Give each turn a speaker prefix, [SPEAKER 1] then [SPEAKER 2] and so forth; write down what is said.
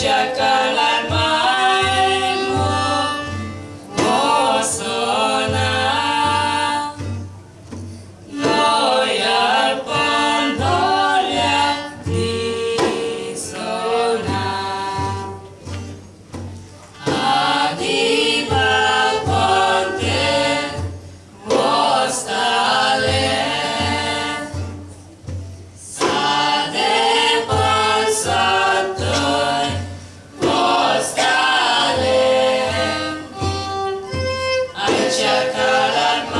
[SPEAKER 1] Chacala. jalan